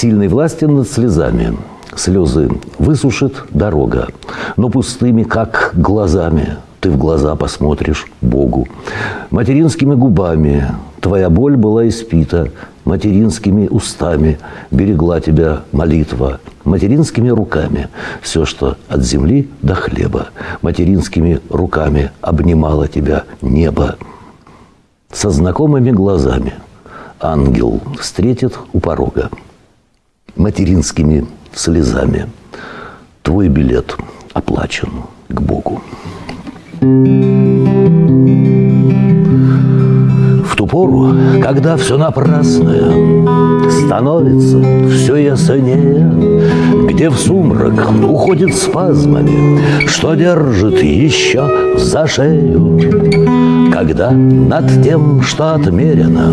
Сильной власти над слезами. Слезы высушит дорога, но пустыми, как глазами, ты в глаза посмотришь Богу. Материнскими губами твоя боль была испита, материнскими устами берегла тебя молитва, материнскими руками все, что от земли до хлеба, материнскими руками обнимало тебя небо. Со знакомыми глазами ангел встретит у порога материнскими слезами. Твой билет оплачен к Богу. В ту пору, когда все напрасное становится все яснее, где в сумрак уходит спазмами, что держит еще за шею, когда над тем, что отмерено,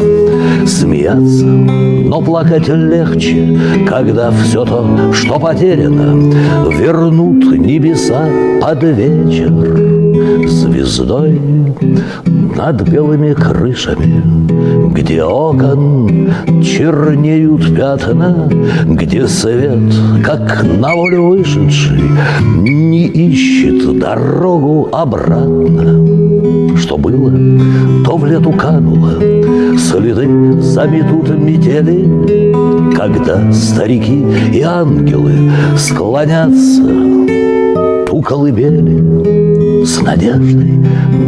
смеяться, но плакать легче, когда все то, что потеряно, вернут небеса под вечер звездой над белыми крышами, где окон чернеют пятна, где свет, как на волю вышедший, не ищет дорогу обратно. Что было, то в лету кануло, следы заметут метели, когда старики и ангелы склонятся у колыбели с надеждой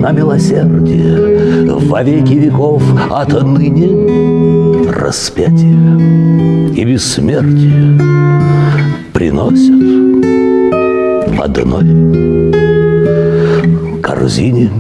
на милосердие во веки веков отныне распятие и бессмертие приносят в одной корзине